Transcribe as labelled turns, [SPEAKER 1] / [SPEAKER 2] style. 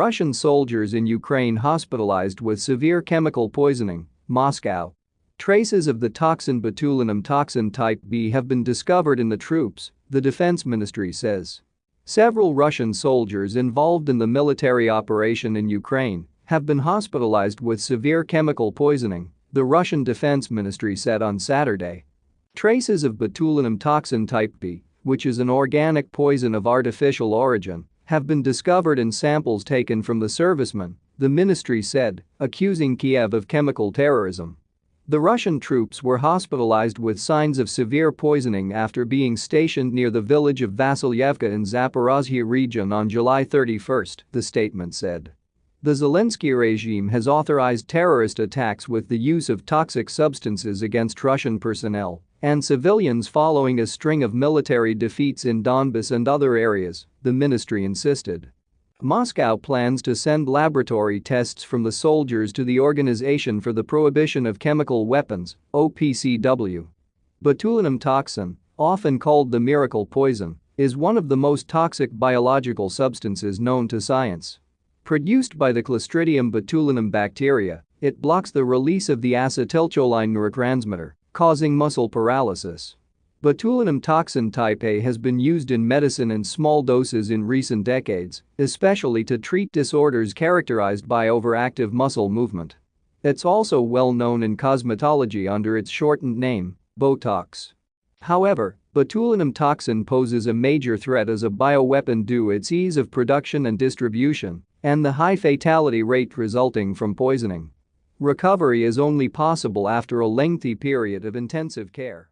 [SPEAKER 1] Russian soldiers in Ukraine hospitalized with severe chemical poisoning, Moscow. Traces of the toxin botulinum toxin type B have been discovered in the troops, the defense ministry says. Several Russian soldiers involved in the military operation in Ukraine have been hospitalized with severe chemical poisoning, the Russian Defense Ministry said on Saturday. Traces of botulinum toxin type B, which is an organic poison of artificial origin, have been discovered in samples taken from the servicemen, the ministry said, accusing Kiev of chemical terrorism. The Russian troops were hospitalized with signs of severe poisoning after being stationed near the village of Vasilyevka in Zaporozhye region on July 31, the statement said. The Zelensky regime has authorized terrorist attacks with the use of toxic substances against Russian personnel and civilians following a string of military defeats in Donbas and other areas, the ministry insisted. Moscow plans to send laboratory tests from the soldiers to the Organization for the Prohibition of Chemical Weapons, OPCW. Botulinum toxin, often called the miracle poison, is one of the most toxic biological substances known to science. Produced by the Clostridium botulinum bacteria, it blocks the release of the acetylcholine neurotransmitter, causing muscle paralysis. Botulinum toxin type A has been used in medicine in small doses in recent decades, especially to treat disorders characterized by overactive muscle movement. It's also well known in cosmetology under its shortened name, Botox. However, botulinum toxin poses a major threat as a bioweapon due its ease of production and distribution and the high fatality rate resulting from poisoning. Recovery is only possible after a lengthy period of intensive care.